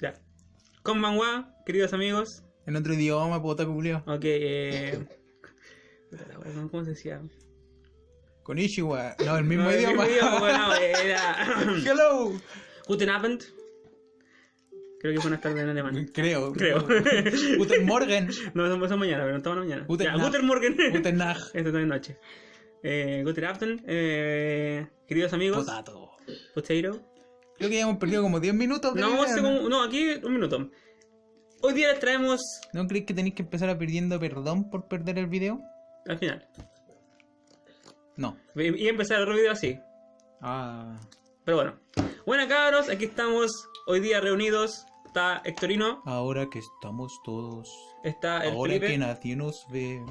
Ya. Konbanwa, queridos amigos. En otro idioma, puta culiao. Ok, eh. ¿Cómo se decía? Con Ishiwa. No, el mismo No, el idioma. mismo idioma, bueno, era. Hello. Guten Abend. Creo que fue una tarde en alemán. Creo. Creo. Guten Morgen. No, son son mañana, pero no estamos mañana. Guten Ya. Guten Morgen. Guten Nacht. Esta también noche. Eh, Guten Abend. Eh, queridos amigos. Potato. Potato. Creo que ya hemos perdido como 10 minutos. de No, hace como- no, aquí un minuto. Hoy día les traemos ¿No crees que tenéis que empezar a pidiendo perdón por perder el video? al final. No. Y y empezar otro video así. Ah. Pero bueno. Bueno, cabros, aquí estamos hoy día reunidos. Está Hectorino, Ahora que estamos todos. está el Ahora Felipe. que nadie nos ve.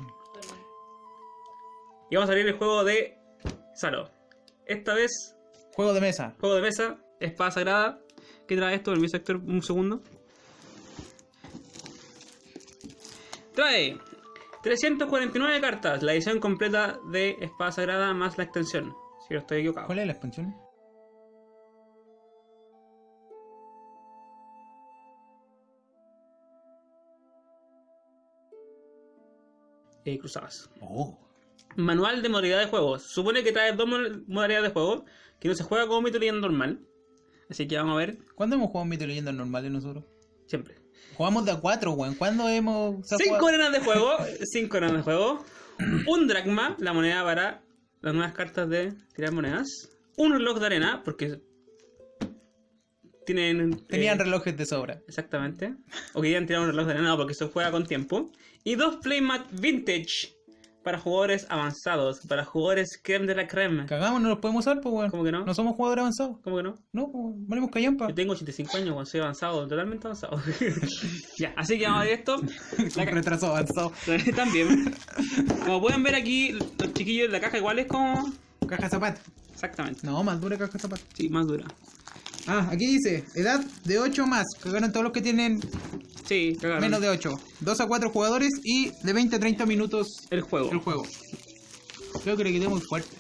Y vamos a abrir el juego de Salo. Esta vez, Juego de mesa. juego de mesa, espada sagrada. ¿Qué trae esto? Permiso, Héctor, un segundo. Trae 349 cartas, la edición completa de espada sagrada más la extensión. Si no estoy equivocado. ¿Cuál es la expansión? Eh, cruzadas. Oh. Manual de modalidad de juego. Supone que trae dos mo- modalidades de juego. Que no se juega como mito leyenda normal. Así que vamos a ver ¿Cuándo hemos jugado mito y leyendas normales nosotros? siempre. Jugamos de a 4, weón. ¿Cuándo hemos. Cinco arenas de juego. Cinco arenas de juego. Un dracma, la moneda para las nuevas cartas de tirar monedas. Un reloj de arena, porque tienen. Tenían eh, relojes de sobra. Exactamente. O querían tirar un reloj de arena, no, porque se juega con tiempo. Y dos playmat vintage para jugadores avanzados, para jugadores creme de la creme. Cagamos, no los podemos usar, pues, weón. ¿Cómo que no? No somos jugadores avanzados. ¿Cómo que no? No, pues, valemos callampa. Yo tengo 85 años, cuando soy avanzado, totalmente avanzado. ya, así que vamos a ver esto. Un retraso avanzado. También. Como pueden ver aquí, los chiquillos, la caja igual es como. Caja de zapatos. Exactamente. No, más dura caja de zapatos. Sí, más dura. Ah, aquí dice, edad de 8 más. Cagaron todos los que tienen Sí, cagaron. menos de 8. 2 a 4 jugadores y de 20 a 30 minutos El juego. el juego. Creo que le quité muy fuerte.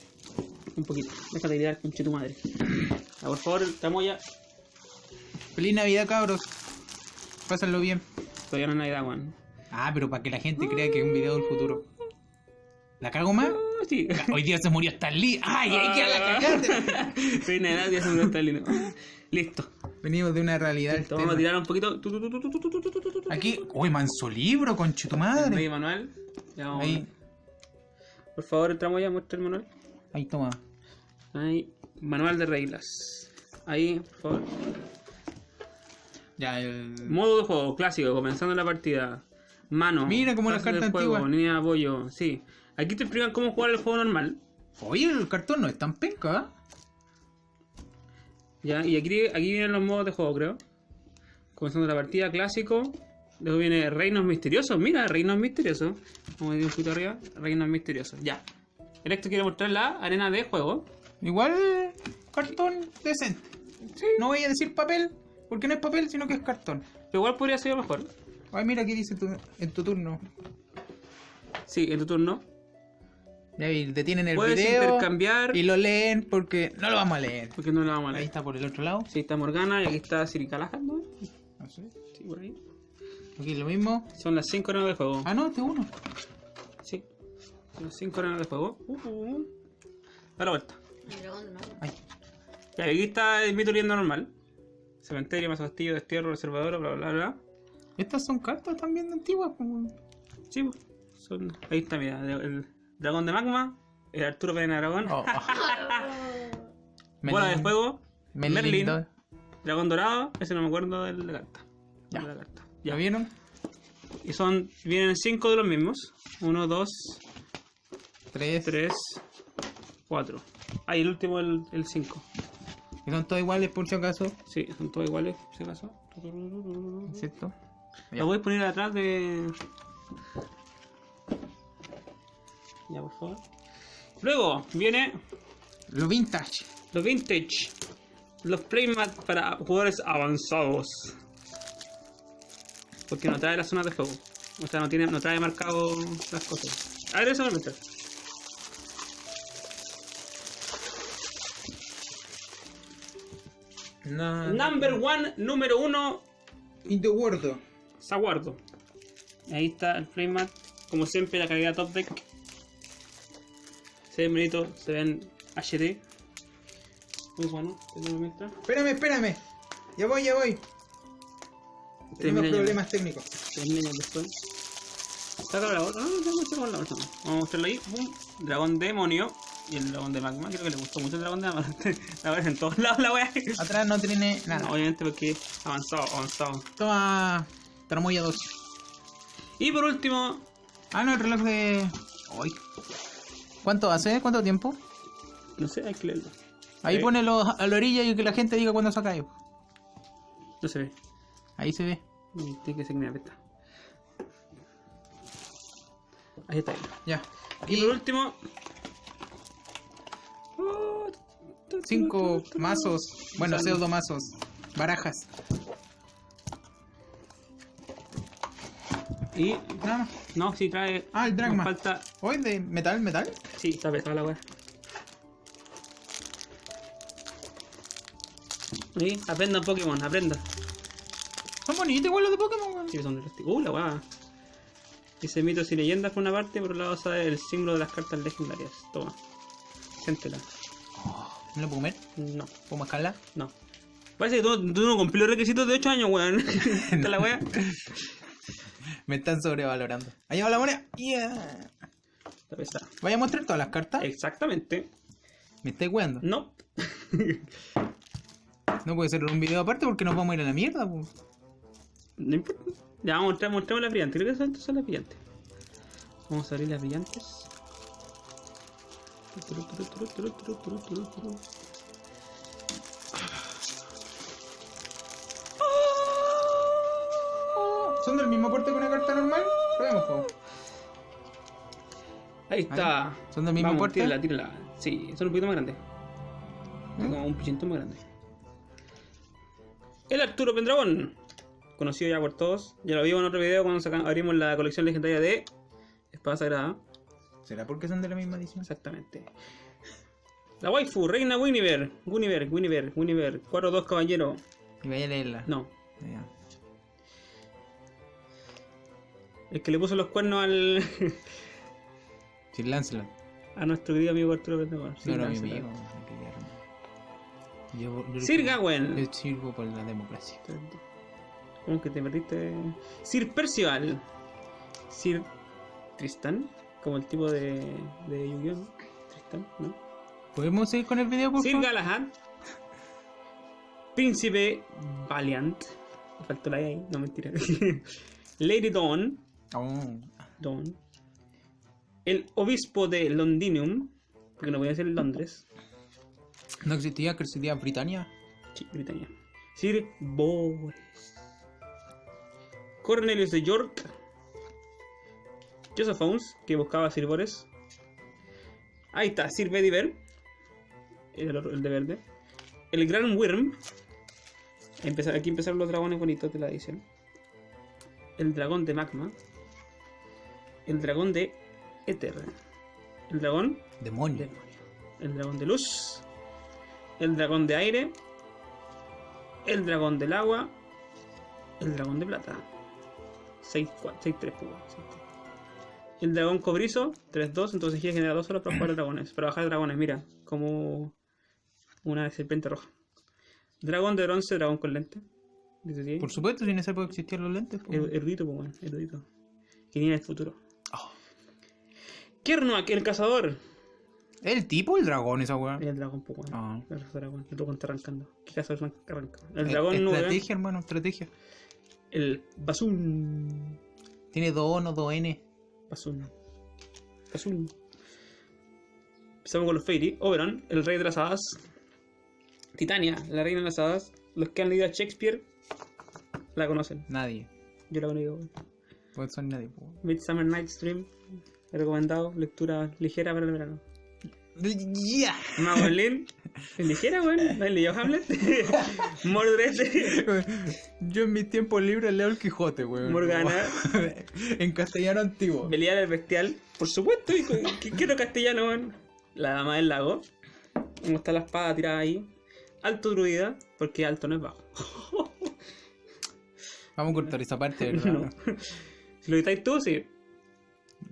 Un poquito. Déjate tirar, conche tu madre. Ya, por favor, estamos ya. Feliz Navidad, cabros. Pásenlo bien. Todavía no es Navidad, weón. Ah, pero para que la gente crea que es un video del futuro. ¿La cago más? Ah, Sí. Hoy día se murió Stan Lee. ¡Ay, ay, que la cagaste! Feliz Navidad, ya se está lindo. Listo. Venimos de una realidad. Listo, vamos a tirar un poquito. Aquí. Uy, manso libro, conche tu madre. Ahí, manual. Ya vamos. Ahí. Por favor, entramos ya, muestra el manual. Ahí, toma. Ahí, manual de reglas. Ahí, por favor. Ya, el. Modo de juego clásico, comenzando la partida. Mano. Mira cómo las cartas antiguas. Línea de apoyo, sí. Aquí te explican cómo jugar el juego normal. Oye, el cartón no es tan penca, ¿eh? Ya, y aquí, aquí vienen los modos de juego, creo. Comenzando la partida, clásico. Luego viene Reinos Misteriosos. Mira, Reinos Misteriosos. Vamos a ir un poquito arriba. Reinos Misteriosos, ya. El esto quiere mostrar la arena de juego. Igual, cartón decente. No voy a decir papel, porque no es papel, sino que es cartón. Pero igual podría ser mejor. Ay, mira aquí dice tu- en tu turno. Sí, en tu turno. Y detienen el Puedes video intercambiar. y lo leen porque no lo vamos a leer. Porque no la vamos a Ahí está por el otro lado. Sí, está Morgana y aquí está Siri Callahan, ¿no? No sé. Sí, por ahí. Aquí lo mismo. Son las 5 arenas de juego. Ah, no, este uno. Sí. Son las 5 arenas de juego. Uh, uh, uh. Da la vuelta. Ay. Ya, aquí está el mito normal. Cementerio, más castillo, destierro, reservador, bla, bla, bla. Estas son cartas también antiguas. Como... Sí, son... ahí está, mira. El dragón de magma, el Arturo Pérez Aragón, Oh. bola de Merlin- fuego, Merlin Merlin, dragón dorado, ese no me acuerdo de la carta. Ya. De la carta. ¿Ya Ya, vieron? y son, vienen 5 de los mismos. 1, 2, Tres. 3, 4. Ah, y el último, el 5. Que son todos iguales por si acaso. Sí, son todos iguales, por si acaso. ¿Cierto? La voy a poner atrás de. Ya, por favor. Luego viene Lo vintage. los vintage. Los playmat para jugadores avanzados. Porque no trae las zonas de juego. O sea, no, tiene, no trae marcado las cosas. A ver, eso no me trae. No. Number one, número uno. In the world. Saguardo. Ahí está el playmat. Como siempre, la calidad top deck. Se ven bonitos, se ven HD. Muy bueno, tenemos. Espérame, espérame. Ya voy, ya voy. Tenemos problemas técnicos. Termina después. Saca la otra. No, no, no, saca la otra. Vamos a mostrarlo ahí. Dragón demonio. Y el dragón de magma. Creo que le gustó mucho el dragón de magma. La ves en todos lados la wea. Atrás no tiene nada. No, obviamente porque avanzado, avanzado. Toma. Tramoya 2. Y por último, Ah, no, el reloj de. Uy. ¿Cuánto hace? ¿Cuánto tiempo? no sé, hay que leerlo. Ahí Eh. ponelo a la orilla y que la gente diga cuándo se cae. No se ve. Ahí se ve. Tiene que ser una pesta. Ahí está. Ya. Y por último. Cinco mazos. Bueno, Sale. pseudo mazos. Barajas. Y. Nada más. No, si trae. Ah, el Dragma. falta. Hoy de metal, metal. Sí, está pesada la wea. Y aprenda Pokémon, aprenda. Son bonitos igual los de Pokémon, weón. Sí, son de plástico. Uh, la wea. Dice mitos y leyendas por una parte, por otro lado sabe el símbolo de las cartas legendarias. Toma. Siéntela. ¿Me lo puedo comer? No, ¿Puedo mascarla? no. Parece que tú, tú no cumplí los requisitos de 8 años, weón. Esta la wea. Me están sobrevalorando. Ahí va la moneda. Yeah. ¿Vaya a mostrar todas las cartas? Exactamente. Me estáis weando. No. No puede ser un video aparte porque nos vamos a ir a la mierda, po. No importa. Ya vamos a mostrar, mostremos las brillantes. Creo que son, son las brillantes. Vamos a abrir las brillantes. ¿Son del mismo porte que una carta normal? Probemos, po. Ahí está. ¿Son del mismo Vamos, porte? tírala, tírala. Sí, son un poquito más grandes. Como un pichito más grande. El Arturo Pendragón. Conocido ya por todos. Ya lo vimos en otro video cuando abrimos la colección legendaria de Espada Sagrada. ¿Será porque son de la misma edición? Exactamente. La waifu, Reina Winiver. Winiver, Winiver, Winiver. 4-2 caballero. Y vaya a leerla. No. El que le puso los cuernos al. Sir Lancelot. a nuestro querido amigo Arturo Pendragón. No era mi amigo. Yo, yo- Sir Gawain. Yo sirvo por la democracia. ¿Cómo que te perdiste? Sir Percival. Sir Tristan. Como el tipo de, de Yu-Gi-Oh! Tristan, ¿no? ¿Podemos seguir con el video, por Sir favor? Galahad. Príncipe Valiant. Faltó la ahí, no mentira. Lady Dawn. Oh. Dawn. El obispo de Londinium. Porque no voy a ser Londres. ¿No existía? ¿Que existía Britania? Sí, Britania. Sir Boris. Cornelius de York. Joseph Owens, que buscaba a Sir Boris. Ahí está, Sir Bediver. El, el de verde. El Gran Worm. Aquí empezaron los dragones bonitos de la edición. El dragón de magma. El dragón de éter. El dragón Demonio. Demonio. El dragón de luz. El dragón de aire. El dragón del agua. El dragón de plata. 6-3 pues, El dragón cobrizo. 3-2. Entonces gira genera 2 solo para jugar dragones. Para bajar dragones, mira. Como una serpiente roja. Dragón de bronce, dragón con lente. Por supuesto, sin esa época existían los lentes. Er- Erudito, pues bueno, erudito. Que viene del futuro. Kernuak, el cazador. ¿El tipo o el dragón esa weá? El dragón, pues bueno. Ah. El dragón, el dragón está arrancando. ¿Qué cazador man- arranca? El Eh, dragón nube. Estrategia, hermano, estrategia. El Basun. Tiene dos O, no dos N. Basun. Basun. Empezamos con los Fairy. Oberon, el rey de las hadas. Titania, la reina de las hadas. Los que han leído a Shakespeare la conocen. Nadie. Yo la conozco. Pues son nadie. po. Midsummer Night's Dream. He recomendado. Lectura ligera para el verano. Madeline. Es ligera, weón. ¿No has leído Hamlet? Mordred. Yo en mis tiempos libres leo el Quijote, weón. Morgana. en castellano antiguo. Belial el Bestial. Por supuesto, hijo. ¿Qué quiero castellano, weón? La dama del lago. Como está la espada tirada ahí. Alto druida, porque alto no es bajo. Vamos a cortar esa parte, ¿verdad? No. Si lo quitáis tú, sí.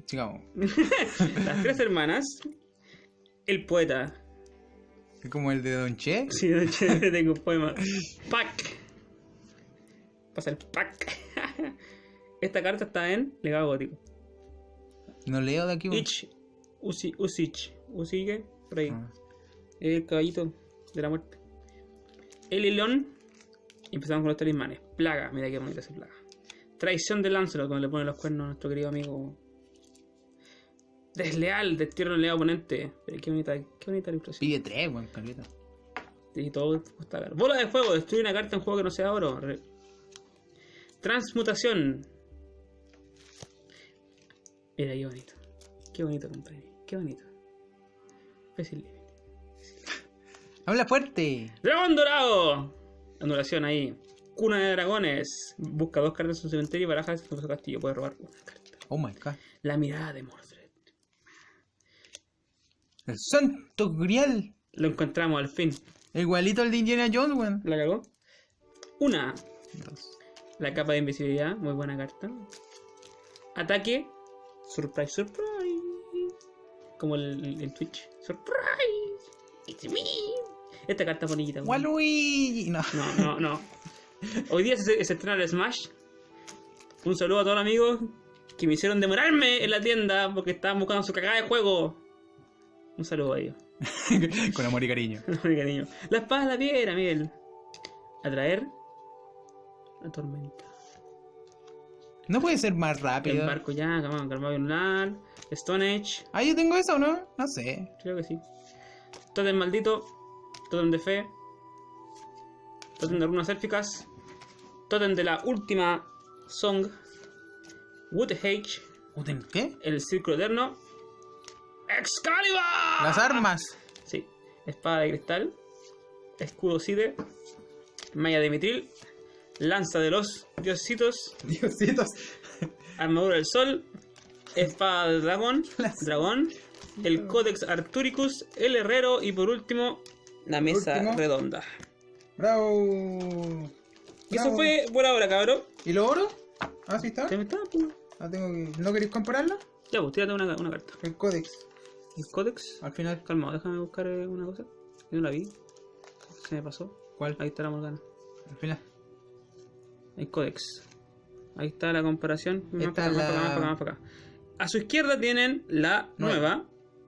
Sigamos. Las tres hermanas. El poeta. Es como el de Don Che. Sí, de hecho, tengo un poema. Pack. Pasa el pack. Esta carta está en legado gótico. No leo de aquí. Ich. Usi, Usich. Usige. Por ahí. Ah. El caballito de la muerte. El Elon. Empezamos con los talismanes. Plaga. Mira qué bonita esa plaga. Traición de Lancelot, cuando le pone los cuernos a nuestro querido amigo. Desleal, destierro leal oponente. Pero qué bonita, qué bonita ilustración. Pide tres, weón, caleta. Y todo cuesta caro. Bola de fuego, destruye una carta en juego que no sea oro. Re- Transmutación. Mira qué bonito. Qué bonito, compadre. Qué bonito. Fácil. Habla fuerte. ¡Dragón dorado! Anulación ahí. Cuna de dragones. Busca dos cartas en su cementerio y barajas en su castillo. Puede robar una carta. Oh my god. La mirada de Mordred. El santo grial. Lo encontramos al fin. Igualito al de Indiana Jones, weón. La cagó. Una. Dos. La capa de invisibilidad. Muy buena carta. Ataque. Surprise, surprise. Como el, el Twitch. Surprise. It's me. Esta carta es bonita. weón. Waluigi. No. No, no, no. Hoy día se, se estrena el Smash. Un saludo a todos los amigos que me hicieron demorarme en la tienda porque estaban buscando su cagada de juego. Un saludo a ellos. Con amor y cariño. Mi cariño. La espada de la piedra, Miguel. Atraer. La tormenta. No puede ser más El rápido. barco ya, calmado, lunar. Stone Age. Ah, yo tengo eso, ¿no? No sé. Creo que sí. Totem maldito. Totem de fe. Totem de runas élficas. Totem de la última song. Wood Hage. Uten- ¿Qué? El círculo eterno. ¡Excalibur! Las armas. Sí. Espada de cristal. Escudo Cide. Malla de mitril. Lanza de los diositos. Diositos. Armadura del sol. Espada del dragón. Las- Dragón. El Codex Arturicus. El herrero. Y por último, la mesa último. redonda. Bravo. Y eso fue por ahora, cabrón. ¿Y lo oro? Ah, sí está. ¿Te me está, pues? Ah, tengo que... ¿No queréis compararlo? Ya, pues tírate una, una carta. El códex. El Codex. Al final. Calma, déjame buscar eh, una cosa. Yo no la vi. Se me pasó. ¿Cuál? Ahí está la Morgana. Al final. El Codex. Ahí está la comparación. Más para acá, más para acá, más para acá, más para acá. A su izquierda tienen la Nueva.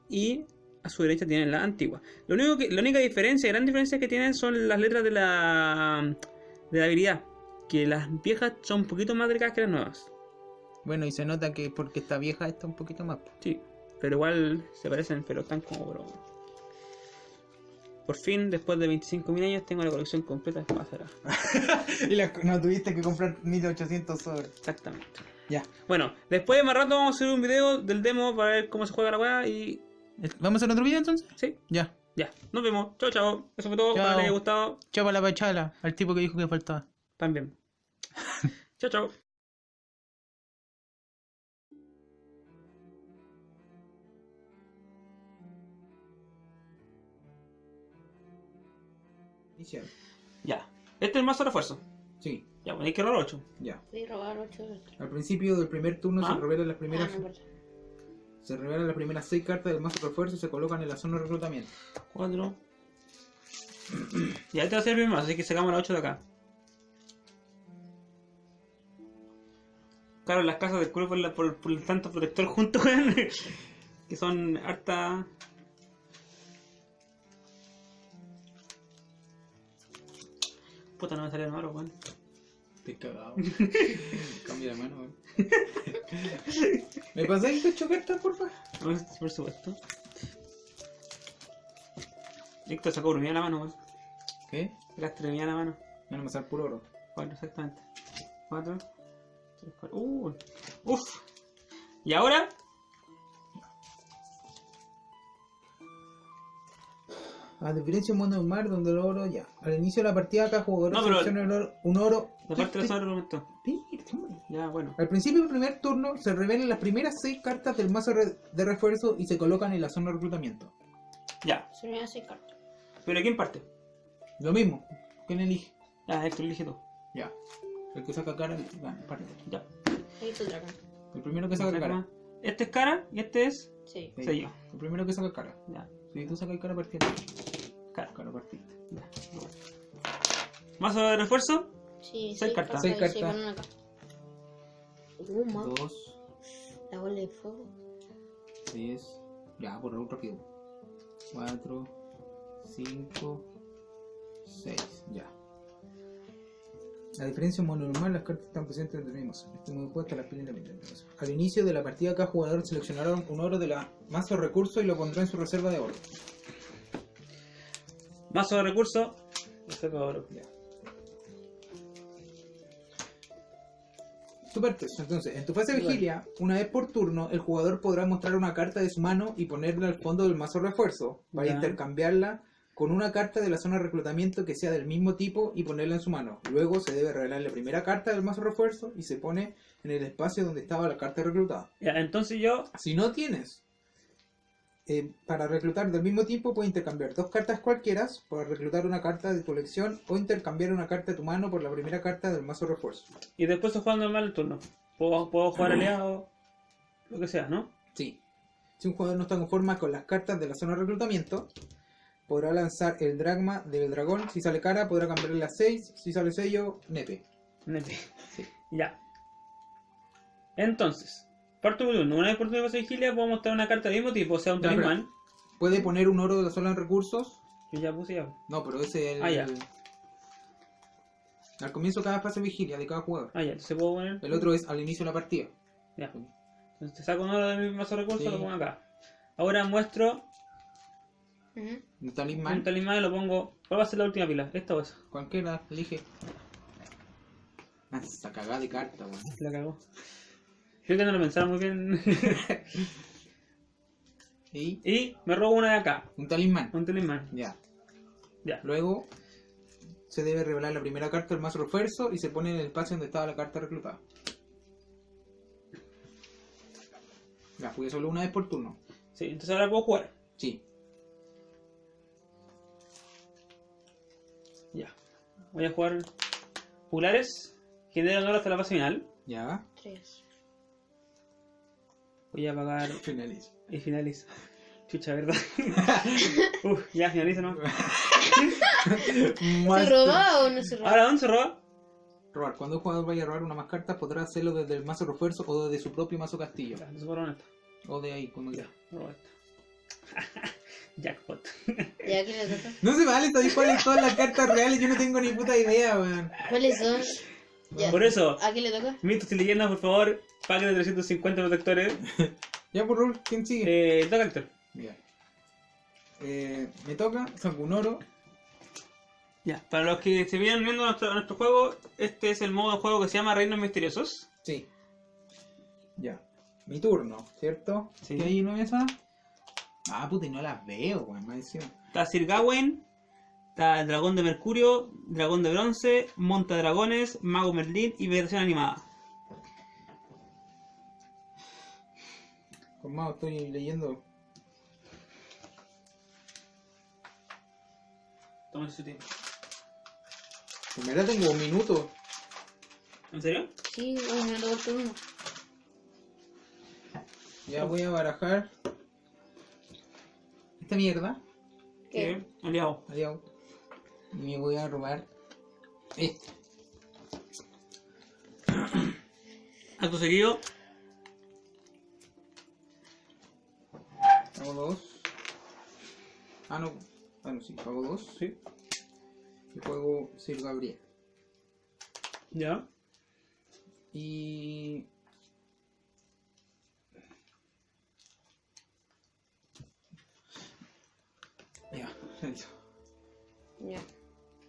y a su derecha tienen la antigua. Lo único que, la única diferencia, gran diferencia que tienen son las letras de la de la habilidad. Que las viejas son un poquito más delicadas que las nuevas. Bueno, y se nota que porque está vieja está un poquito más. Sí, pero igual se parecen, pero están como bro. Por fin, después de 25.000 años, tengo la colección completa de sagradas. y la- no tuviste que comprar 1800 sobres. Exactamente. Ya. Bueno, después de más rato vamos a hacer un video del demo para ver cómo se juega la weá y. ¿Vamos a hacer otro video entonces? Sí, Ya. ya. Nos vemos. Chao, chao. Eso fue todo. Chao. Ojalá les haya gustado. Chapa la pachala al tipo que dijo que faltaba. También. chao, chao. Ya. Este es el mazo de refuerzo. Sí, Ya, bueno, hay que robar 8. ya. Voy a robar 8 de estos. Al principio del primer turno Ah. se revelan las Ah, primeras no importa. se revelan las primeras 6 cartas del mazo de refuerzo y se colocan en la zona de reclutamiento. 4. ya, este va a ser el primer mazo, así que sacamos la 8 de acá. Claro, las casas del culo por, la- por, por el tanto protector junto, que son harta. Puta, no me sale el malo, weón. Estoy cagado. Cambia de mano, weón. ¿Me pasáis ocho cartas, porfa? No, por supuesto. Víctor sacó brumía la mano, weón. ¿Qué? Brumía la mano. Me van a pasar puro oro. 4 exactamente. 4. 3, 4. Uh, uf. Y ahora, A diferencia de un mundo de mar donde el oro ya. Al inicio de la partida cada jugador No, selecciona el oro- un oro. la parte de la zona argumento. Espérate, hombre. Ya, bueno. Al principio del primer turno se revelan las primeras 6 cartas del mazo de refuerzo y se colocan en la zona de reclutamiento. Ya. Se me 6 cartas. Pero ¿quién parte? Lo mismo. ¿Quién elige? Ya, Héctor, elige tú. Ya. El que saca cara, gana, parte. Ya. Ahí tu dragón. El primero que saca cara. Este es cara y este es Sí. Sello. El primero que saca cara. Ya. Si tú sacas cara, partiste. Partiste. ya. Mazo de refuerzo. Sí, Seis cartas. Seis cartas. con una carta. Dos, La bola de fuego. tres. Ya, por un rápido. Cuatro, cinco, seis. Ya. La diferencia en mono normal, las cartas están presentes entre mismos. Este modo de juego está las pilas independientes. Al inicio de la partida, cada jugador seleccionará un oro de la mazo de recursos y lo pondrá en su reserva de oro. Mazo de recurso. Reserva de oro. Ya. Super test. Entonces, en tu fase de vigilia, una vez por turno, el jugador podrá mostrar una carta de su mano y ponerla al fondo del mazo refuerzo para Ya. intercambiarla con una carta de la zona de reclutamiento que sea del mismo tipo y ponerla en su mano. Luego se debe revelar la primera carta del mazo refuerzo y se pone en el espacio donde estaba la carta reclutada. Ya, entonces yo. Si no tienes eh, para reclutar del mismo tipo, puedes intercambiar dos cartas cualquiera para reclutar una carta de tu elección o intercambiar una carta de tu mano por la primera carta del mazo refuerzo. Y después se juega normal el turno. Puedo, puedo jugar aliado. Lo que sea, ¿no? Sí. Si un jugador no está conforme con las cartas de la zona de reclutamiento, podrá lanzar el dragma del dragón. Si sale cara, podrá cambiarle las 6. Si sale sello, nepe. Nete. Sí. Ya. Entonces, parto turno. Una vez por turno fase de vigilia puedo mostrar una carta del mismo tipo, o sea, un Ya, pero- talismán. Puede poner un oro de la zona de recursos. Yo ya puse ya. No, pero ese es el. Ah, ya. Al comienzo de cada fase de vigilia de cada jugador. Ah, ya, entonces puedo poner. El otro es al inicio de la partida. Ya. Entonces te saco un oro de mi mazo de recursos Sí. lo pongo acá. Ahora muestro Ujú. Un un talismán. talismán y lo pongo. ¿Cuál va a ser la última pila? ¿Esta o esa? Cualquiera, elige. Ah, esa cagada de carta, weón. La cagó. Creo que no lo pensaron muy bien. Y y me robo una de acá. un talismán. Un talismán. Ya. Ya. Luego se debe revelar la primera carta del mazo refuerzo y se pone en el espacio donde estaba la carta reclutada. Ya, jugué solo una vez por turno. Sí, entonces ahora puedo jugar. Sí. Ya. Voy a jugar juglares. Genera honor hasta la fase final. Ya. Tres. Voy a pagar Finalizo. y finalizo. Chucha, ¿verdad? Uf, ya finalizo, ¿no? ¿Se roba o no se roba? Ahora, ¿dónde se roba? Robar. Cuando un jugador vaya a robar una más cartas, podrá hacerlo desde el mazo refuerzo o desde su propio mazo castillo. Ya, entonces borro esta. O de ahí, como Ya, robo esta. Jackpot. ¿Ya quién le toca? No se vale, sabéis cuáles son las cartas reales. Yo no tengo ni puta idea, weón. ¿Cuáles son? Ya. Por eso, ¿A quién le toca? mitos y leyendas, por favor, pague de 350 protectores. Ya, por rol, ¿quién sigue? Eh, toca Héctor. Ya. Eh, me toca, saco un oro. Ya, para los que se vienen viendo nuestro, nuestro juego, este es el modo de juego que se llama Reinos Misteriosos. Sí. Ya. Mi turno, ¿cierto? Sí. ¿Qué hay una mesa? Ah, puta, y no las veo, weón, más encima. Está Sir Gawain, está el Dragón de Mercurio, Dragón de Bronce, Monta Dragones, Mago Merlín y versión animada. Con más estoy leyendo. Toma su tiempo. En verdad tengo un minuto. ¿En serio? Sí, un minuto por turno. Ya voy a barajar. Esta mierda. ¿Qué? Sí, aliado. Me voy a robar este. Acto seguido, Hago dos. Ah, no. Ah, no, sí. Hago dos. Sí. Y juego Sir Gabriel. ya. Y. Ya, listo. Ya.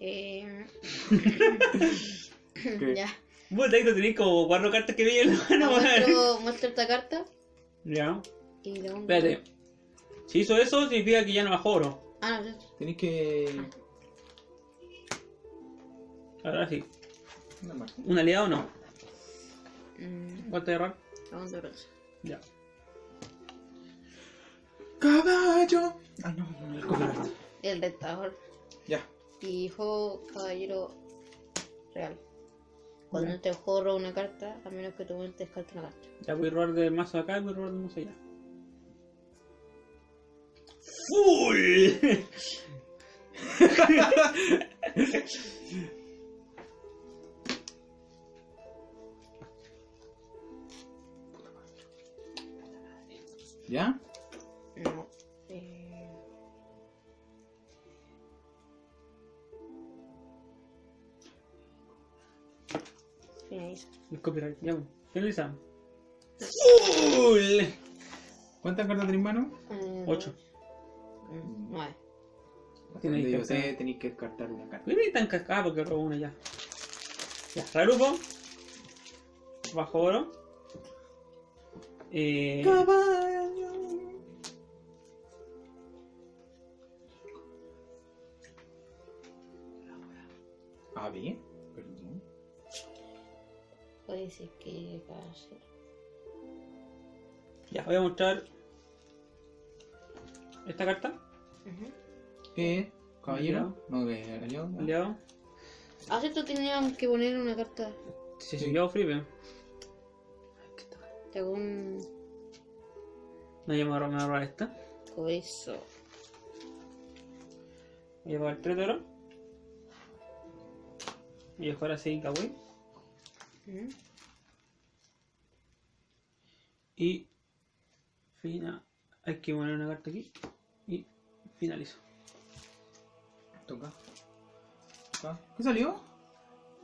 Eh... ya. Vos Héctor tenés como cuatro cartas que veía en la mano. Muestro, muestro esta carta Ya. y de un... Espérate. Si hizo eso, significa que ya no bajó oro. Ah, no, Tenéis que. Ahora sí. Una más. ¿Un aliado o no? mm, ¿Cuánto de error? dragón de bronce. Ya. ¡Caballo! Ay, no, no, el copiloto. El retador. Ya. Y juego caballero real. Cuando te juego roba una carta, a menos que tu oponente descarte una carta. Ya voy a robar del mazo acá y voy a robar del mazo allá. ¡Full! ¿Ya? Copyright, ya. Finalizamos. ¡Full! ¿Cuántas cartas tenés en mano? Eh, 8. mm, Nueve. Que tenéis que descartar una carta. ¿Por qué tan cascada? Porque robo una ya. Ya, Rarupo. Bajo oro. Eh, ya, voy a mostrar esta carta. ¿Qué? ¿Caballero? No, que aliado. Aliado. Ah, sí, tú tenías que poner una carta. Si se yo hago un No, ya me voy a robar- esta. cobezo. Voy a pagar 3 de oro. Y a jugar así, kawaii. Ujú. Y. Fina. Hay que poner una carta aquí. Y finalizo. Toca. Toca. ¿Qué salió?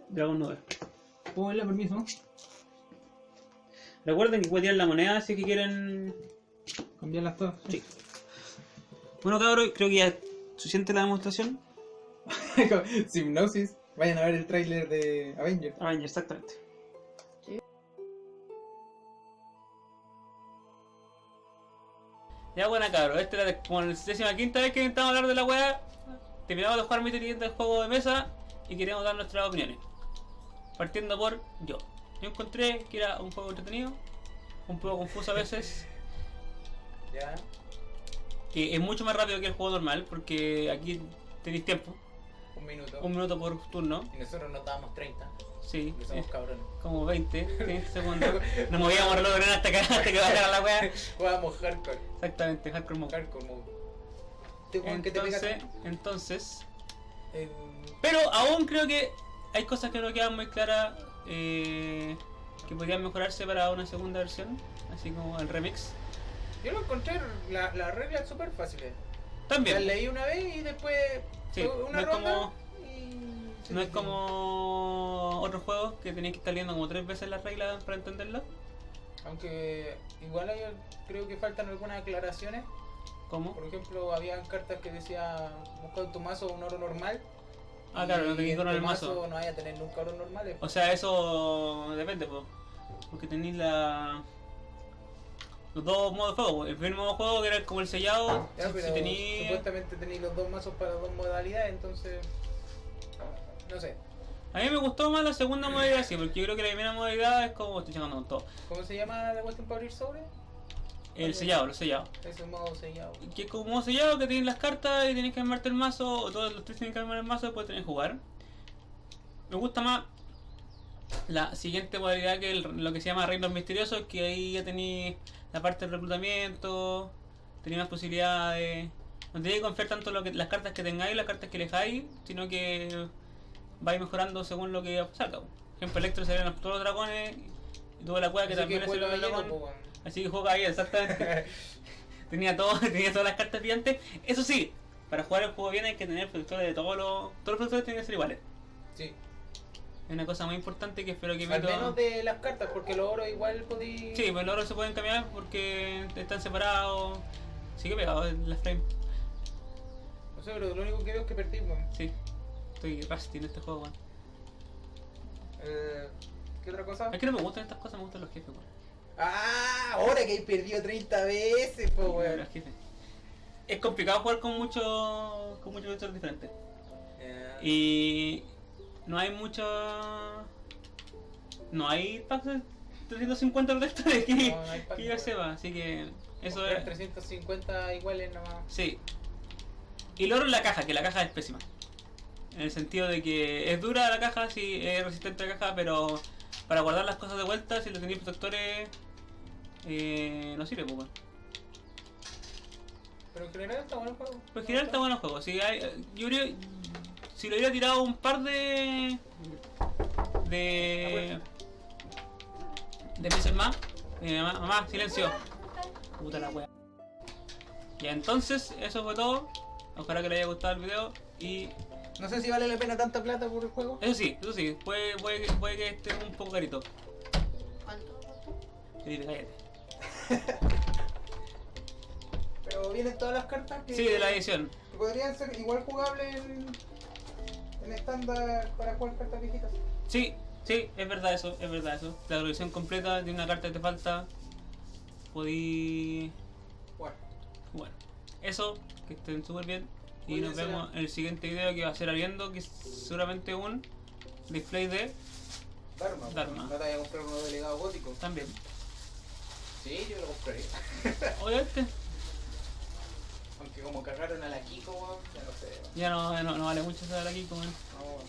Dragon 9. ¿Puedo darle permiso? Recuerden que pueden tirar la moneda si que quieren. Cambiarlas todas. Sí. Bueno, cabros, creo que ya suficiente la demostración. Simnosis. Vayan a ver el tráiler de Avengers. Avengers, exactamente. Ya buena cabros, esta es la como la décima quinta vez que intentamos hablar de la weá. Terminamos de jugar mi siguiente juego de mesa y queremos dar nuestras opiniones. Partiendo por yo. Yo encontré que era un juego entretenido, un poco confuso a veces, Ya. que es mucho más rápido que el juego normal, porque aquí tenéis tiempo, Un minuto. un minuto por turno. Y nosotros nos dábamos 30. Sí, Que sí, somos cabrones. como 20, 20 segundos. Nos movíamos reloj hasta que, hasta que bajara la weá. Jugábamos hardcore. Exactamente, hardcore mode. Hardcore mode. Que te Entonces, entonces, en- pero aún creo que hay cosas que no quedan muy claras eh, que podrían mejorarse para una segunda versión, así como el remix. Yo lo encontré la- las reglas súper fáciles. Las También, leí una vez y después Sí, una no es ronda como- y... no es como otros juegos que tenéis que estar leyendo como tres veces las reglas para entenderlas, Aunque igual hay- creo que faltan algunas aclaraciones. como Por ejemplo, habían cartas que decía busca tu mazo un oro normal. Ah, claro, no tenéis en oro en el mazo. No vaya a tener nunca oro normales. O sea, eso depende, po. porque tenéis la... los dos modos de juego. El primer modo de juego que era como el sellado, Ya, si- pero si tenéis... supuestamente tenéis los dos mazos para dos modalidades, entonces. No sé. A mí me gustó más la segunda modalidad, sí, porque yo creo que la primera modalidad es como estoy llegando con todo. ¿Cómo se llama la cuestión para abrir sobre? El sellado, el sellado. Ese modo sellado. Que es como modo sellado que tienes las cartas y tienes que armarte el mazo, o todos los tres tienen que armar el mazo y después tenés que jugar. Me gusta más la siguiente modalidad que el- lo que se llama Reinos Misteriosos, que ahí ya tenéis la parte del reclutamiento, tenéis más posibilidades. No tenéis que confiar tanto lo que, las cartas que tengáis, las cartas que dejáis, sino que vais mejorando según lo que salga. Por ejemplo, Electro salieron todos los dragones y tuvo la cueva que Así también que es el dragón. po. Así que juega ahí, exactamente. tenía todo, tenía todas las cartas brillantes. Eso sí, para jugar el juego bien hay que tener protectores de todos los. Todos los protectores tienen que ser iguales. Sí. Es una cosa muy importante que espero que Al menos de las cartas, porque los oros igual podéis. Sí, pues los otros se pueden cambiar porque están separados. Sigue pegado en la frame. No sé, pero lo único que veo es que perdí, weón. Sí. Estoy rusty en este juego, weón. Eh, ¿Qué otra cosa? Es que no me gustan estas cosas, me gustan los jefes, weón. Ah, ahora que he perdido 30 veces, po, weón. Los jefes. Es complicado jugar con muchos con muchos diferentes. Y no hay mucho. No hay packs de 350 protectores que, No, no hay que yo sepa, así que eso comprar es. 350 iguales nomás. Sí. Y es la caja, que la caja es pésima. En el sentido de que es dura la caja, sí, es resistente a la caja, pero para guardar las cosas de vuelta, si lo tenéis protectores, eh, no sirve, pues. Pero en general está bueno el juego. Pero en general está bueno el juego. Si hay, yo si le hubiera tirado un par de. de. de meses más. eh, mamá, mamá, silencio. Puta la wea. Ya entonces, eso fue todo. Ojalá que les haya gustado el video. Y No sé si vale la pena tanta plata por el juego. eso sí, eso sí, puede, puede, que- puede que esté un poco carito. ¿Cuánto? cuánto? Felipe, cállate. Pero vienen todas las cartas que, Sí, de la edición. que podrían ser igual jugables en, en estándar para jugar cartas viejitas. Sí, sí, es verdad eso, es verdad eso. La colección completa de una carta que te falta. Podí. Bueno, Bueno, eso, que estén súper bien. Y Muy nos bien, vemos en el siguiente video que va a ser abriendo, que es seguramente un display de Dharma. Dharma. También. Sí, yo lo compraría. Obviamente, como cagaron a la Kiko, weón, ya no sé. weón. ya no, no, no vale mucho estar aquí como No, weón.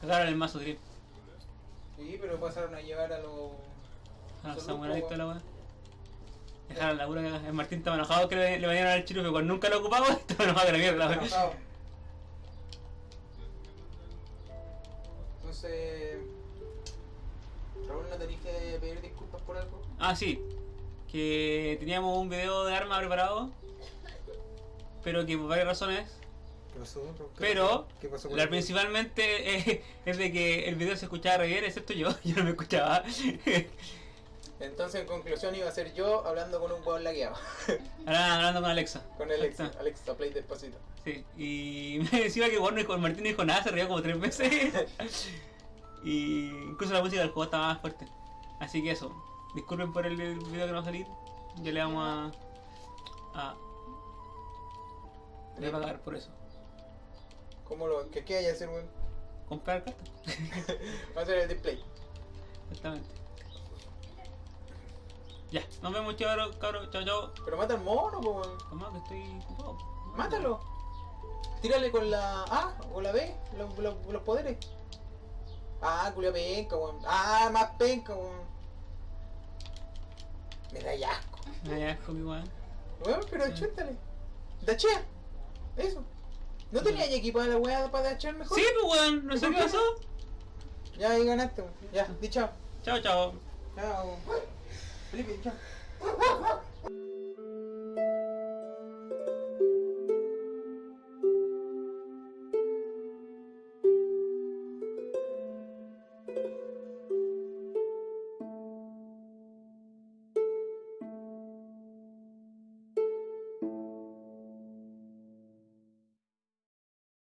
cagaron el mazo drip. Sí, pero pasaron a llevar a los... A los samuráis la weá. Dejaron la cagada. El Martín estaba enojado que le, le bañaron al chirufe, cuando nunca lo ocupaba, estaba enojado de la mierda, weón. Entonces... Raúl, ¿no tenés que pedir disculpas por algo? Ah, sí. Que teníamos un video de arma preparado. Pero que por varias razones. ¿Qué pasó? Pero ¿Qué pasó la principalmente eh, es de que el video se escuchaba re bien, excepto yo. Yo no me escuchaba. Entonces, en conclusión, iba a ser yo hablando con un hueón lagueado. Ahora hablando con Alexa. Con Alexa. Exacto. Alexa, play despacito. Sí. Y me decía que bueno, con Martín no dijo nada, se rió como tres veces. y incluso la música del juego estaba más fuerte. Así que eso. Disculpen por el video que no va a salir. Ya le vamos a. a. Le voy a pagar por eso. ¿Cómo lo.? ¿Qué, qué hay que hacer, weón? Comprar cartas. Va a ser el display. Exactamente. Ya, nos vemos cabros, cabros, chao, chao. Pero mata al mono, weón. Calma, que estoy ocupado. Mátalo. Tírale con la A o la B los, los, los poderes. Ah, culia penca, weón. Ah, más penca, weón. Me da asco. Me da asco, mi weón. Weón, pero achúntale. Dachea. Eso. ¿No tenías ya equipada la weá para dachear mejor? Sí, pues weón, no sé qué pasó. Ya ahí ganaste. Ya, di chao. Chao, chao. Chao. Felipe, chao.